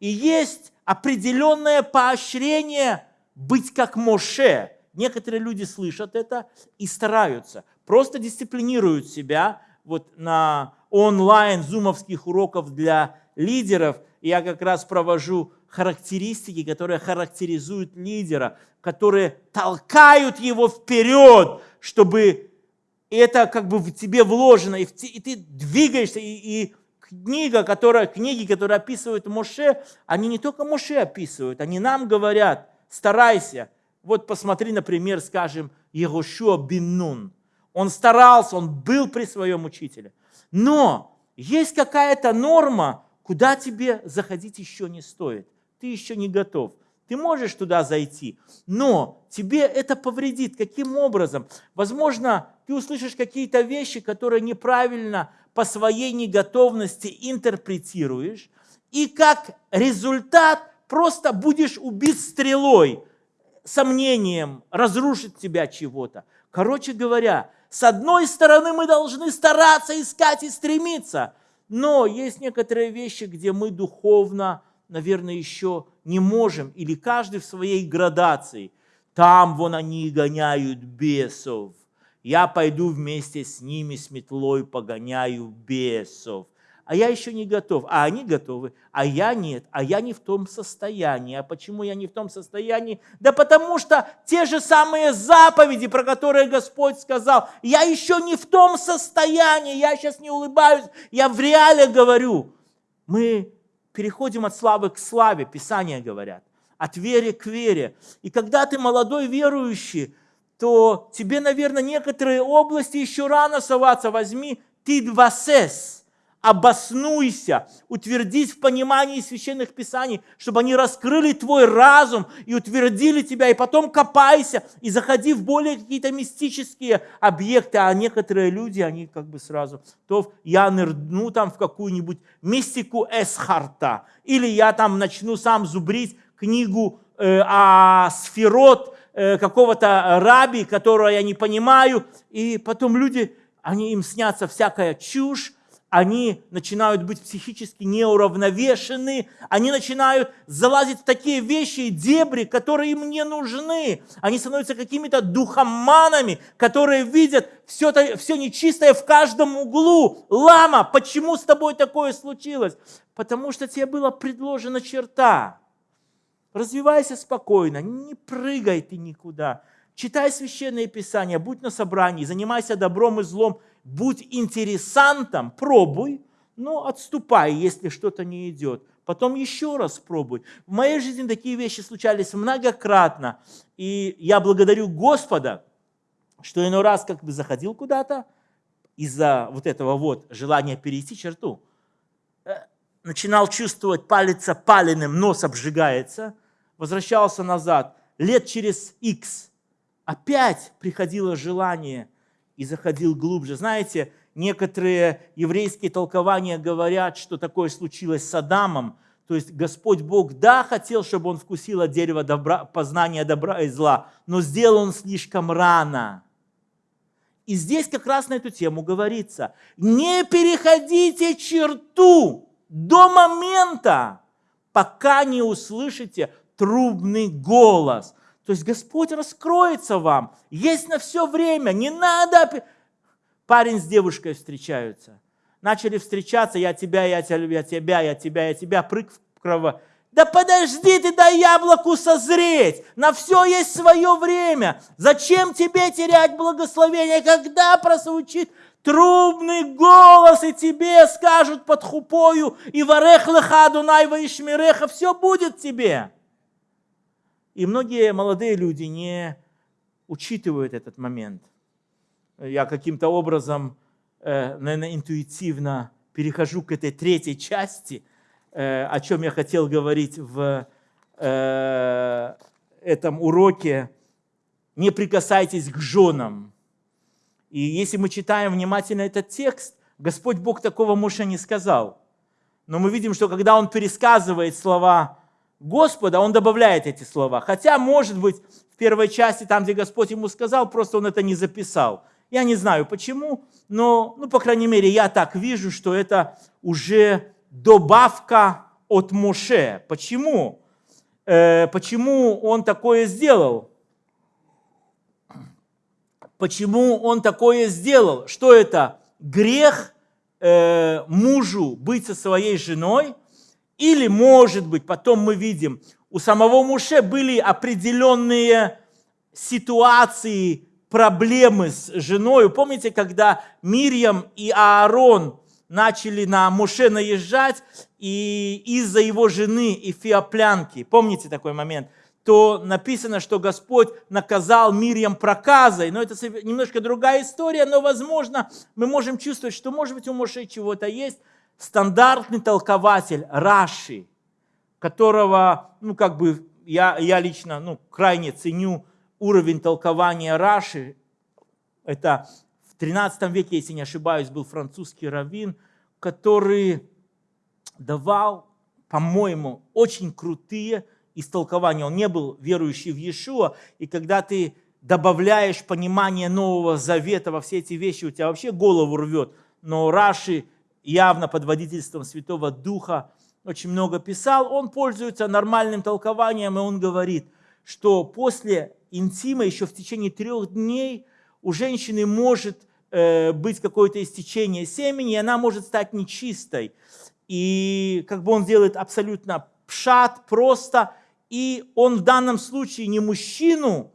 Speaker 1: И есть определенное поощрение быть как Моше. Некоторые люди слышат это и стараются, просто дисциплинируют себя. Вот на онлайн зумовских уроков для лидеров я как раз провожу характеристики, которые характеризуют лидера, которые толкают его вперед, чтобы это как бы в тебе вложено, и, ты двигаешься, и, и книга, которая, книги, которые описывают Моше, они не только Моше описывают, они нам говорят, старайся. Вот посмотри, например, скажем, Егошуа Биннун. Он старался, он был при своем учителе. Но есть какая-то норма, куда тебе заходить еще не стоит. Ты еще не готов. Ты можешь туда зайти, но тебе это повредит. Каким образом? Возможно, ты услышишь какие-то вещи, которые неправильно по своей неготовности интерпретируешь, и как результат просто будешь убит стрелой, сомнением, разрушит тебя чего-то. Короче говоря, с одной стороны мы должны стараться искать и стремиться, но есть некоторые вещи, где мы духовно, наверное, еще не можем, или каждый в своей градации. Там вон они гоняют бесов, я пойду вместе с ними с метлой погоняю бесов. А я еще не готов, а они готовы, а я нет, а я не в том состоянии. А почему я не в том состоянии? Да потому что те же самые заповеди, про которые Господь сказал, я еще не в том состоянии, я сейчас не улыбаюсь, я в реале говорю. Мы переходим от славы к славе, Писания говорят, от веры к вере. И когда ты молодой верующий, то тебе, наверное, некоторые области еще рано соваться. Возьми ты двасес, обоснуйся, утвердись в понимании священных писаний, чтобы они раскрыли твой разум и утвердили тебя, и потом копайся и заходи в более какие-то мистические объекты, а некоторые люди, они как бы сразу, то я нырну там в какую-нибудь мистику Эсхарта, или я там начну сам зубрить книгу э, о сферот, Э, какого-то раби, которого я не понимаю, и потом люди, они им снятся всякая чушь, они начинают быть психически неуравновешены, они начинают залазить в такие вещи и дебри, которые им не нужны. Они становятся какими-то духоманами, которые видят все, это, все нечистое в каждом углу. Лама, почему с тобой такое случилось? Потому что тебе была предложена черта. Развивайся спокойно, не прыгай ты никуда. Читай священное писание, будь на собрании, занимайся добром и злом, будь интересантом, пробуй, но отступай, если что-то не идет. Потом еще раз пробуй. В моей жизни такие вещи случались многократно. И я благодарю Господа, что иной раз как бы заходил куда-то из-за вот этого вот желания перейти черту. Э, начинал чувствовать палец паленым, нос обжигается, возвращался назад. Лет через X опять приходило желание и заходил глубже. Знаете, некоторые еврейские толкования говорят, что такое случилось с Адамом. То есть Господь Бог, да, хотел, чтобы он вкусил от дерева добра, познания добра и зла, но сделал он слишком рано. И здесь как раз на эту тему говорится. Не переходите черту до момента, пока не услышите трубный голос. То есть Господь раскроется вам. Есть на все время. Не надо... Парень с девушкой встречаются. Начали встречаться, я тебя, я тебя, я тебя, я тебя, я тебя, прыг в крово. Да подожди ты дай яблоку созреть. На все есть свое время. Зачем тебе терять благословение, когда прозвучит трубный голос, и тебе скажут под хупою, и варех леха Адунай ишмиреха, все будет тебе. И многие молодые люди не учитывают этот момент. Я каким-то образом, э, наверное, интуитивно перехожу к этой третьей части, э, о чем я хотел говорить в э, этом уроке. Не прикасайтесь к женам. И если мы читаем внимательно этот текст, Господь Бог такого Моше не сказал. Но мы видим, что когда он пересказывает слова Господа, он добавляет эти слова. Хотя, может быть, в первой части, там, где Господь ему сказал, просто он это не записал. Я не знаю почему, но, ну, по крайней мере, я так вижу, что это уже добавка от Моше. Почему? Э, почему он такое сделал? Почему он такое сделал? Что это? Грех э, мужу быть со своей женой? Или, может быть, потом мы видим, у самого Муше были определенные ситуации, проблемы с женой. Помните, когда Мирьям и Аарон начали на Муше наезжать, и из-за его жены и феоплянки, помните такой момент – то написано, что Господь наказал Мирьям проказой. Но это немножко другая история, но, возможно, мы можем чувствовать, что, может быть, у Моше чего-то есть. Стандартный толкователь Раши, которого, ну, как бы, я, я лично, ну, крайне ценю уровень толкования Раши. Это в 13 веке, если не ошибаюсь, был французский раввин, который давал, по-моему, очень крутые истолкования. Он не был верующий в Иешуа, и когда ты добавляешь понимание Нового Завета во все эти вещи, у тебя вообще голову рвет. Но Раши явно под водительством Святого Духа очень много писал. Он пользуется нормальным толкованием, и он говорит, что после интима еще в течение трех дней у женщины может э, быть какое-то истечение семени, и она может стать нечистой. И как бы он делает абсолютно пшат, просто, и он в данном случае не мужчину,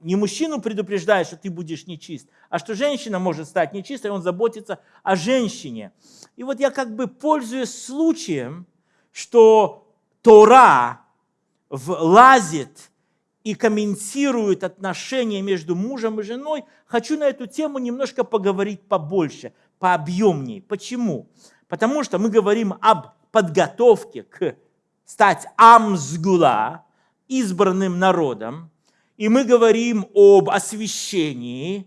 Speaker 1: не мужчину предупреждает, что ты будешь нечист, а что женщина может стать нечистой, он заботится о женщине. И вот я как бы пользуюсь случаем, что Тора влазит и комментирует отношения между мужем и женой, хочу на эту тему немножко поговорить побольше, пообъемнее. Почему? Потому что мы говорим об подготовке к стать амсгула, избранным народом, и мы говорим об освящении,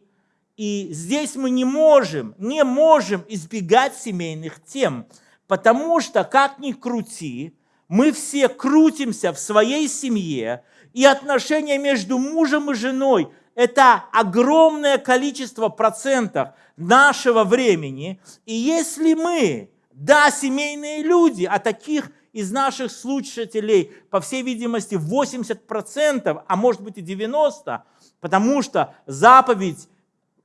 Speaker 1: и здесь мы не можем, не можем избегать семейных тем, потому что, как ни крути, мы все крутимся в своей семье, и отношения между мужем и женой – это огромное количество процентов нашего времени. И если мы, да, семейные люди, а таких из наших слушателей, по всей видимости, 80%, а может быть и 90%, потому что заповедь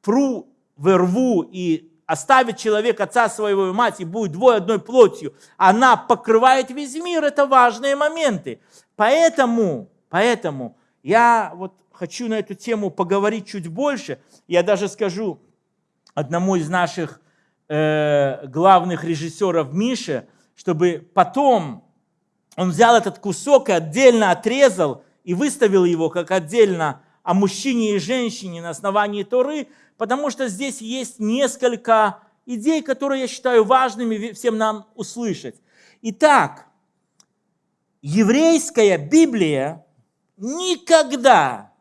Speaker 1: «пру верву» и оставит человек отца своего и мать и будет двое одной плотью, она покрывает весь мир, это важные моменты. Поэтому, поэтому я вот хочу на эту тему поговорить чуть больше. Я даже скажу одному из наших э, главных режиссеров Мише, чтобы потом он взял этот кусок и отдельно отрезал и выставил его как отдельно о мужчине и женщине на основании Торы, потому что здесь есть несколько идей, которые я считаю важными всем нам услышать. Итак, еврейская Библия никогда,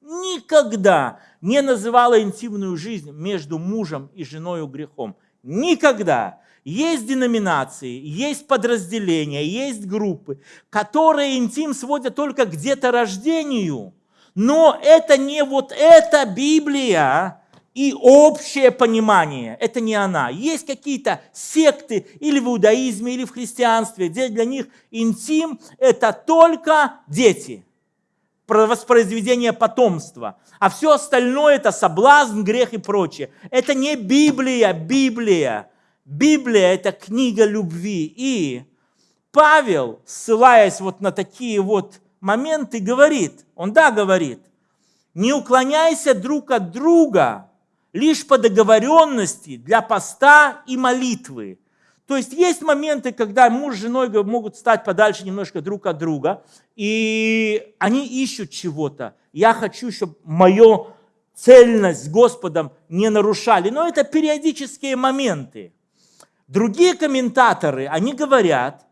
Speaker 1: никогда не называла интимную жизнь между мужем и женой грехом. Никогда. Есть деноминации, есть подразделения, есть группы, которые интим сводят только к деторождению. Но это не вот эта Библия, и общее понимание. Это не она. Есть какие-то секты или в иудаизме, или в христианстве, где для них интим – это только дети, воспроизведение потомства. А все остальное – это соблазн, грех и прочее. Это не Библия, Библия. Библия – это книга любви. И Павел, ссылаясь вот на такие вот моменты, говорит, он да говорит, не уклоняйся друг от друга – лишь по договоренности для поста и молитвы. То есть есть моменты, когда муж с женой могут стать подальше немножко друг от друга, и они ищут чего-то. Я хочу, чтобы мою цельность с Господом не нарушали. Но это периодические моменты. Другие комментаторы, они говорят,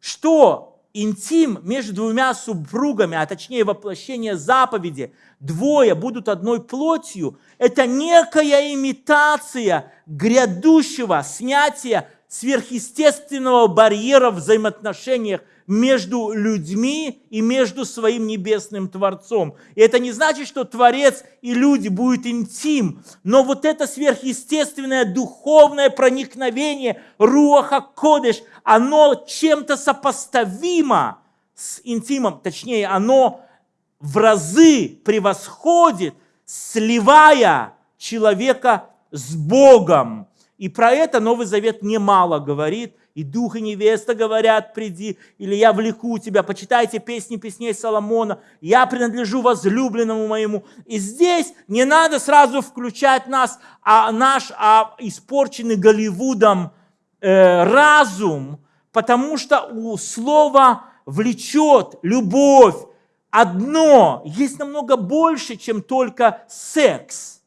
Speaker 1: что интим между двумя супругами, а точнее воплощение заповеди, двое будут одной плотью, это некая имитация грядущего снятия сверхъестественного барьера в взаимоотношениях между людьми и между своим небесным Творцом. И это не значит, что Творец и люди будут интим, но вот это сверхъестественное духовное проникновение Руаха Кодыш, оно чем-то сопоставимо с интимом, точнее, оно в разы превосходит, сливая человека с Богом. И про это Новый Завет немало говорит. И дух и невеста говорят, приди, или я влеку тебя, почитайте песни песней Соломона, я принадлежу возлюбленному моему. И здесь не надо сразу включать нас, а наш а испорченный Голливудом э, разум, потому что у слова влечет любовь, одно, есть намного больше, чем только секс.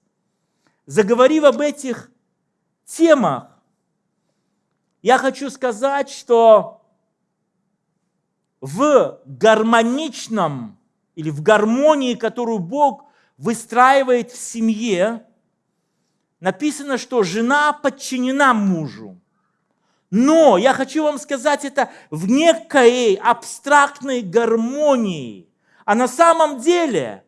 Speaker 1: Заговорив об этих темах, я хочу сказать, что в гармоничном или в гармонии, которую Бог выстраивает в семье, написано, что жена подчинена мужу. Но я хочу вам сказать это в некой абстрактной гармонии. А на самом деле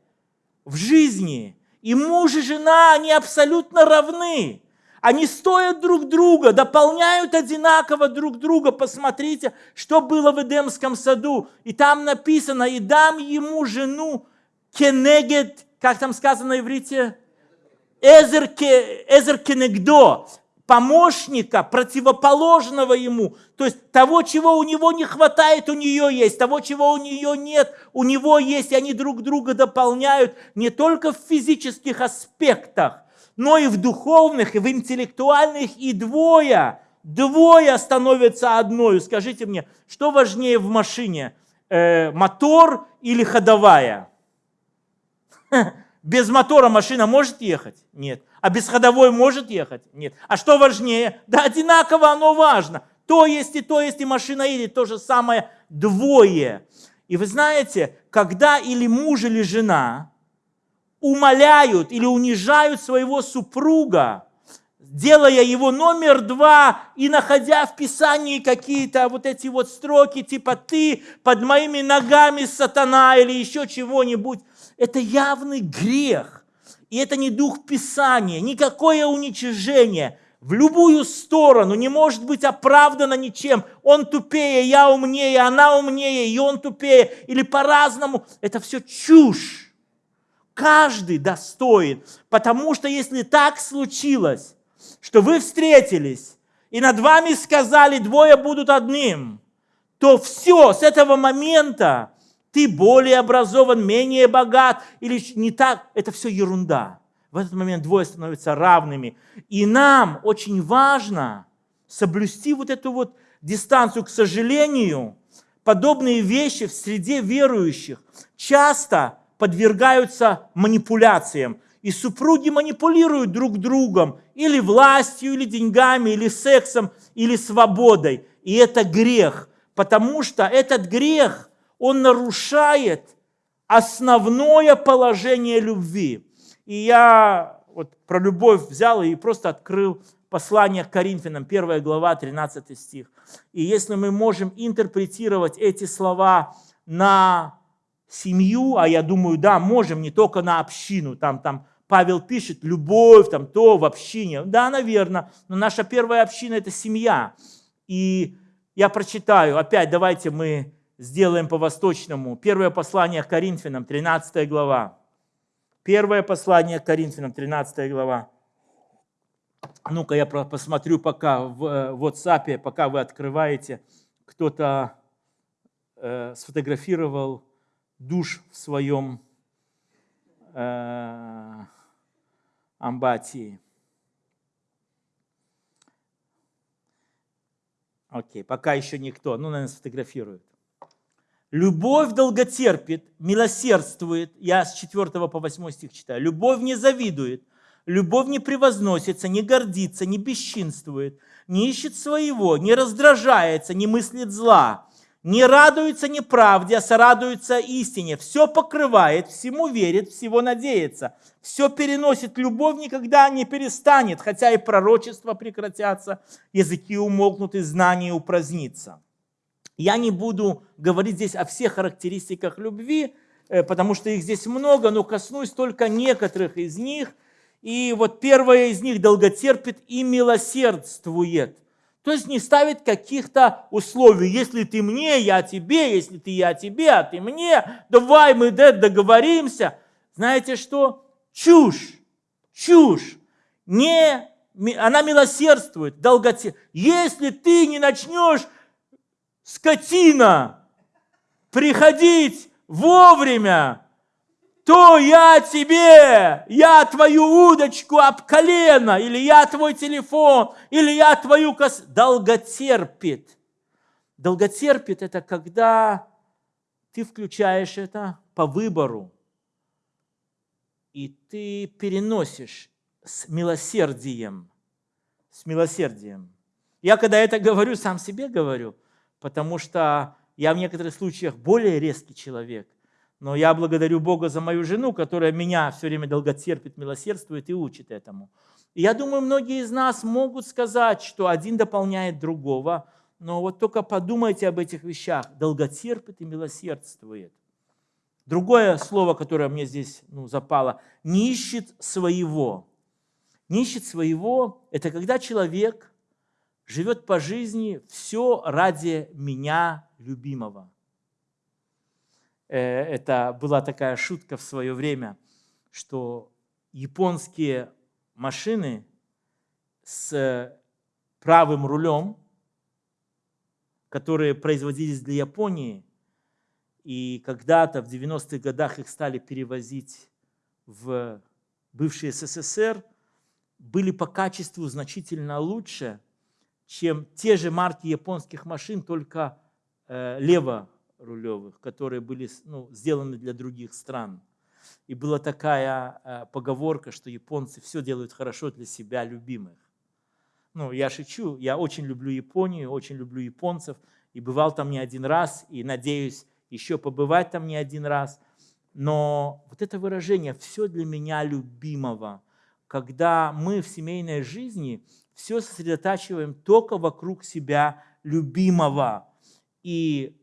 Speaker 1: в жизни и муж и жена, они абсолютно равны. Они стоят друг друга, дополняют одинаково друг друга. Посмотрите, что было в Эдемском саду. И там написано, и дам ему жену кенегет, как там сказано на иврите? Эзер, кенегдо, помощника, противоположного ему. То есть того, чего у него не хватает, у нее есть. Того, чего у нее нет, у него есть. И они друг друга дополняют не только в физических аспектах, но и в духовных, и в интеллектуальных, и двое, двое становятся одной. Скажите мне, что важнее в машине, э, мотор или ходовая? Без мотора машина может ехать? Нет. А без ходовой может ехать? Нет. А что важнее? Да одинаково оно важно. То есть и то есть, и машина едет, то же самое двое. И вы знаете, когда или муж, или жена умоляют или унижают своего супруга, делая его номер два и находя в Писании какие-то вот эти вот строки, типа «ты под моими ногами, сатана» или еще чего-нибудь, это явный грех. И это не дух Писания, никакое уничижение в любую сторону не может быть оправдано ничем. Он тупее, я умнее, она умнее, и он тупее, или по-разному. Это все чушь. Каждый достоин, потому что если так случилось, что вы встретились, и над вами сказали, двое будут одним, то все, с этого момента ты более образован, менее богат, или не так, это все ерунда. В этот момент двое становятся равными. И нам очень важно соблюсти вот эту вот дистанцию. К сожалению, подобные вещи в среде верующих часто подвергаются манипуляциям. И супруги манипулируют друг другом или властью, или деньгами, или сексом, или свободой. И это грех, потому что этот грех, он нарушает основное положение любви. И я вот про любовь взял и просто открыл послание к Коринфянам, 1 глава, 13 стих. И если мы можем интерпретировать эти слова на семью, а я думаю, да, можем не только на общину, там, там Павел пишет, любовь, там то в общине. Да, наверное, но наша первая община – это семья. И я прочитаю, опять давайте мы сделаем по-восточному. Первое послание к Коринфянам, 13 глава. Первое послание к Коринфянам, 13 глава. Ну-ка, я посмотрю пока в э, WhatsApp, пока вы открываете. Кто-то э, сфотографировал душ в своем э, амбатии. Окей, пока еще никто, ну, наверное, сфотографирует. Любовь долготерпит, милосердствует. Я с 4 по 8 стих читаю. Любовь не завидует, любовь не превозносится, не гордится, не бесчинствует, не ищет своего, не раздражается, не мыслит зла, не радуется неправде, а сорадуется истине. Все покрывает, всему верит, всего надеется. Все переносит, любовь никогда не перестанет, хотя и пророчества прекратятся, языки умолкнут и знания упразднится. Я не буду говорить здесь о всех характеристиках любви, э, потому что их здесь много, но коснусь только некоторых из них. И вот первое из них долготерпит и милосердствует. То есть не ставит каких-то условий. Если ты мне, я тебе, если ты я тебе, а ты мне, давай мы договоримся. Знаете что? Чушь, чушь. Не, она милосердствует, долготе. Если ты не начнешь, скотина, приходить вовремя, то я тебе, я твою удочку об колено, или я твой телефон, или я твою кос... Долготерпит. Долготерпит – это когда ты включаешь это по выбору, и ты переносишь с милосердием. С милосердием. Я когда это говорю, сам себе говорю, потому что я в некоторых случаях более резкий человек. Но я благодарю Бога за мою жену, которая меня все время долготерпит, милосердствует и учит этому. И я думаю, многие из нас могут сказать, что один дополняет другого, но вот только подумайте об этих вещах. Долготерпит и милосердствует. Другое слово, которое мне здесь ну, запало, не ищет своего. Не ищет своего – это когда человек живет по жизни все ради меня любимого. Э, это была такая шутка в свое время, что японские машины с правым рулем, которые производились для Японии, и когда-то в 90-х годах их стали перевозить в бывший СССР, были по качеству значительно лучше, чем те же марки японских машин, только э, лево рулевых, которые были ну, сделаны для других стран. И была такая э, поговорка, что японцы все делают хорошо для себя любимых. Ну, я шучу, я очень люблю Японию, очень люблю японцев, и бывал там не один раз, и надеюсь еще побывать там не один раз. Но вот это выражение «все для меня любимого», когда мы в семейной жизни все сосредотачиваем только вокруг себя любимого. И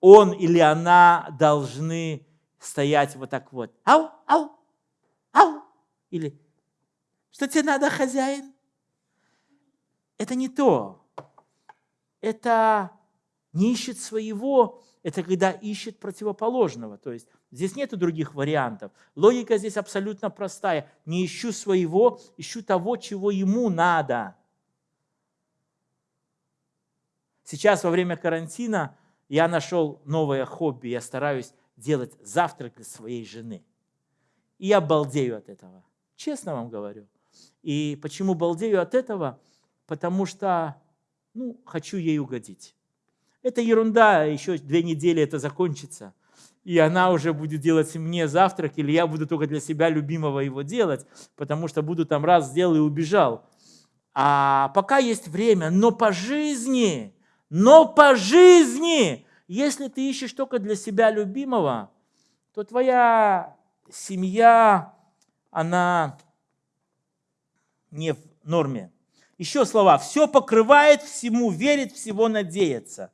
Speaker 1: он или она должны стоять вот так вот. Ау, ау, ау. Или что тебе надо, хозяин? Это не то. Это не ищет своего, это когда ищет противоположного. То есть здесь нет других вариантов. Логика здесь абсолютно простая. Не ищу своего, ищу того, чего ему надо. Сейчас во время карантина я нашел новое хобби, я стараюсь делать завтрак для своей жены. И я балдею от этого. Честно вам говорю. И почему балдею от этого? Потому что ну, хочу ей угодить. Это ерунда, еще две недели это закончится. И она уже будет делать мне завтрак, или я буду только для себя любимого его делать, потому что буду там раз сделал и убежал. А пока есть время, но по жизни но по жизни, если ты ищешь только для себя любимого, то твоя семья, она не в норме. Еще слова. Все покрывает, всему верит, всего надеется.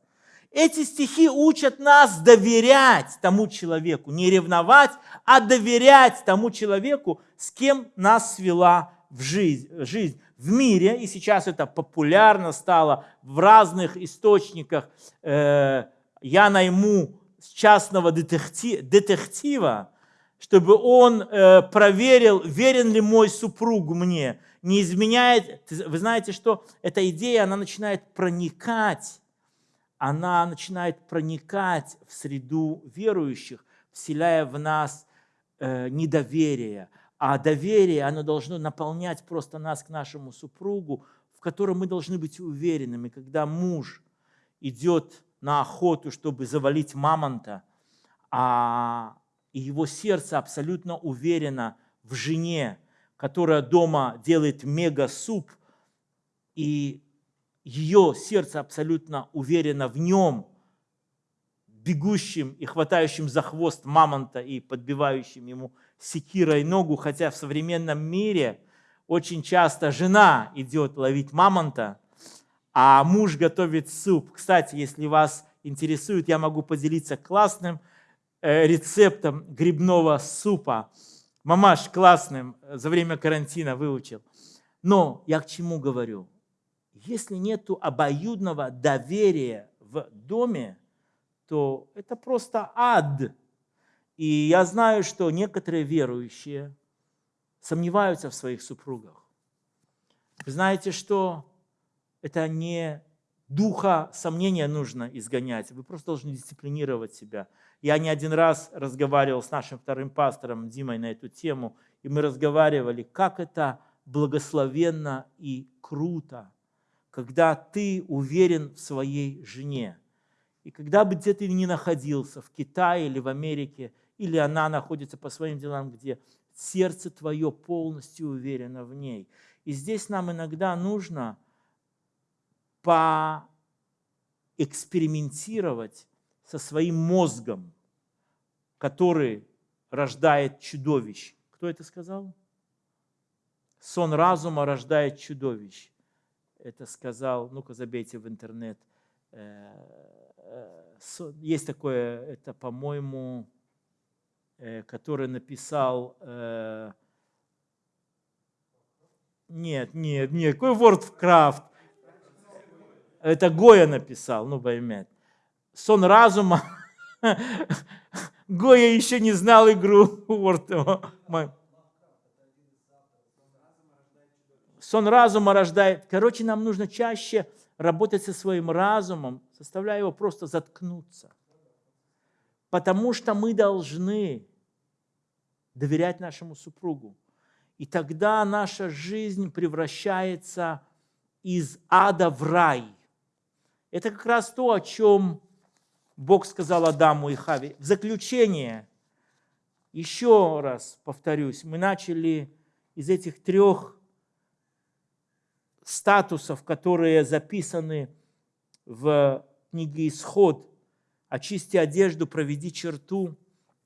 Speaker 1: эти стихи учат нас доверять тому человеку, не ревновать, а доверять тому человеку, с кем нас свела в жизнь, в мире, и сейчас это популярно стало в разных источниках. Э, я найму частного детектива, чтобы он э, проверил, верен ли мой супруг мне, не изменяет. Вы знаете, что эта идея, она начинает проникать, она начинает проникать в среду верующих, вселяя в нас э, недоверие. А доверие, оно должно наполнять просто нас к нашему супругу, в котором мы должны быть уверенными. Когда муж идет на охоту, чтобы завалить мамонта, а его сердце абсолютно уверено в жене, которая дома делает мега-суп, и ее сердце абсолютно уверено в нем, бегущим и хватающим за хвост мамонта и подбивающим ему секирой ногу, хотя в современном мире очень часто жена идет ловить мамонта, а муж готовит суп. Кстати, если вас интересует, я могу поделиться классным Э, рецептом грибного супа. Мамаш классным э, за время карантина выучил. Но я к чему говорю? Если нет обоюдного доверия в доме, то это просто ад. И я знаю, что некоторые верующие сомневаются в своих супругах. Вы знаете, что это не духа сомнения нужно изгонять, вы просто должны дисциплинировать себя. Я не один раз разговаривал с нашим вторым пастором Димой на эту тему, и мы разговаривали, как это благословенно и круто, когда ты уверен в своей жене. И когда бы где ты ни находился, в Китае или в Америке, или она находится по своим делам, где сердце твое полностью уверено в ней. И здесь нам иногда нужно поэкспериментировать со своим мозгом, который рождает чудовищ. Кто это сказал? Сон разума рождает чудовищ. Это сказал, ну-ка забейте в интернет. Э, э, есть такое, это, по-моему, который написал... Нет, нет, нет, какой Wordcraft? Это Гоя написал, ну поймет. Сон разума Гоя еще не знал игру Сон разума рождает. Короче, нам нужно чаще работать со своим разумом, заставляя его просто заткнуться. Потому что мы должны доверять нашему супругу. И тогда наша жизнь превращается из ада в рай. Это как раз то, о чем Бог сказал Адаму и Хаве. В заключение, еще раз повторюсь, мы начали из этих трех статусов, которые записаны в книге «Исход», «Очисти одежду, проведи черту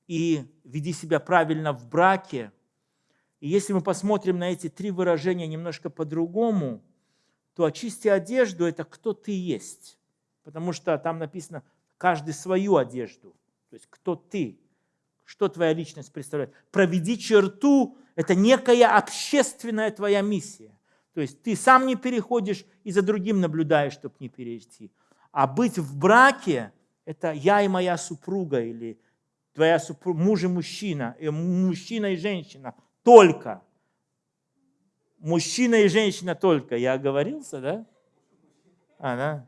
Speaker 1: и веди себя правильно в браке». И если мы посмотрим на эти три выражения немножко по-другому, то «очисти одежду» – это кто ты есть. Потому что там написано каждый свою одежду. То есть кто ты, что твоя личность представляет. Проведи черту – это некая общественная твоя миссия. То есть ты сам не переходишь и за другим наблюдаешь, чтобы не перейти. А быть в браке – это я и моя супруга, или твоя супруга, муж и мужчина, и мужчина и женщина только. Мужчина и женщина только. Я оговорился, да? А, да?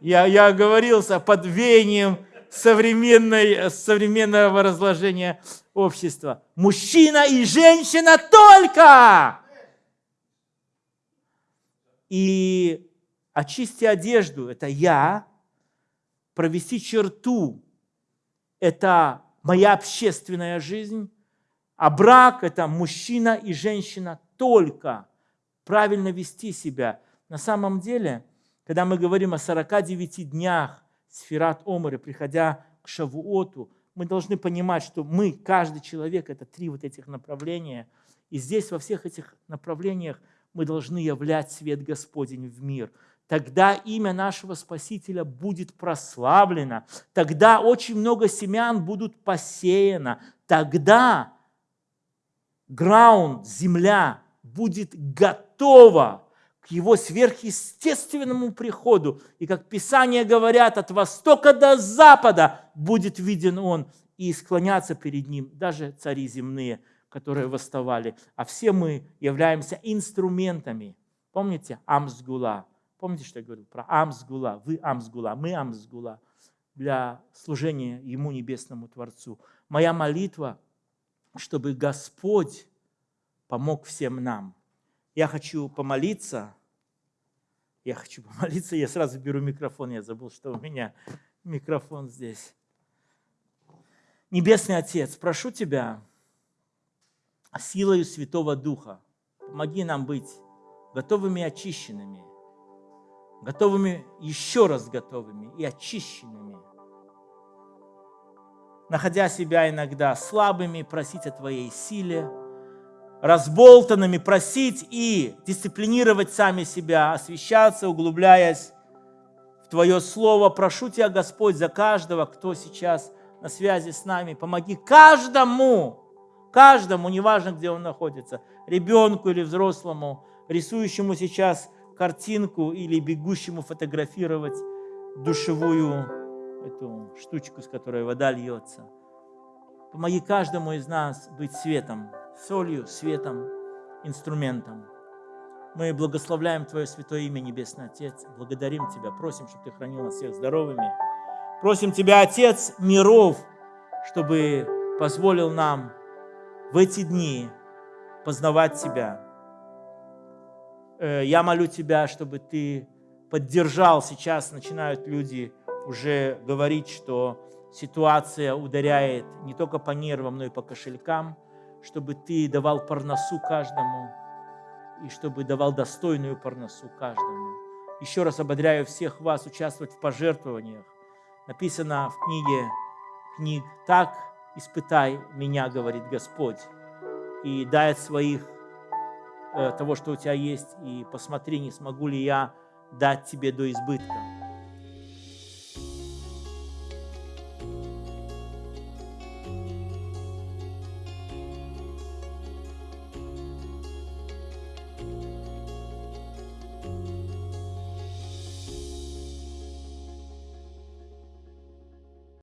Speaker 1: Я, я оговорился под веянием современной, современного разложения общества. Мужчина и женщина только! И очисти одежду – это я, провести черту – это моя общественная жизнь, а брак – это мужчина и женщина только. Правильно вести себя. На самом деле – когда мы говорим о 49 днях сферат Омара, приходя к Шавуоту, мы должны понимать, что мы, каждый человек, это три вот этих направления. И здесь во всех этих направлениях мы должны являть свет Господень в мир. Тогда имя нашего Спасителя будет прославлено, тогда очень много семян будут посеяно, тогда граунд, земля будет готова к его сверхъестественному приходу. И как Писание говорят, от востока до запада будет виден он и склоняться перед ним даже цари земные, которые восставали. А все мы являемся инструментами. Помните Амсгула? Помните, что я говорил про Амсгула? Вы Амсгула, мы Амсгула для служения Ему, Небесному Творцу. Моя молитва, чтобы Господь помог всем нам. Я хочу помолиться. Я хочу помолиться. Я сразу беру микрофон. Я забыл, что у меня микрофон здесь. Небесный Отец, прошу Тебя силою Святого Духа, помоги нам быть готовыми и очищенными, готовыми, еще раз готовыми и очищенными, находя себя иногда слабыми, просить о Твоей силе, разболтанными, просить и дисциплинировать сами себя, освещаться, углубляясь в Твое Слово. Прошу Тебя, Господь, за каждого, кто сейчас на связи с нами. Помоги каждому, каждому, неважно, где он находится, ребенку или взрослому, рисующему сейчас картинку или бегущему фотографировать душевую эту штучку, с которой вода льется. Помоги каждому из нас быть светом, солью, светом, инструментом. Мы благословляем Твое святое имя, Небесный Отец. Благодарим Тебя, просим, чтобы Ты хранил нас всех здоровыми. Просим Тебя, Отец миров, чтобы позволил нам в эти дни познавать Тебя. Э, я молю Тебя, чтобы Ты поддержал. Сейчас начинают люди уже говорить, что ситуация ударяет не только по нервам, но и по кошелькам, чтобы Ты давал парносу каждому, и чтобы давал достойную парносу каждому. Еще раз ободряю всех вас участвовать в пожертвованиях, написано в книге книг, так испытай меня, говорит Господь, и дай от своих того, что у тебя есть, и посмотри, не смогу ли я дать тебе до избытка.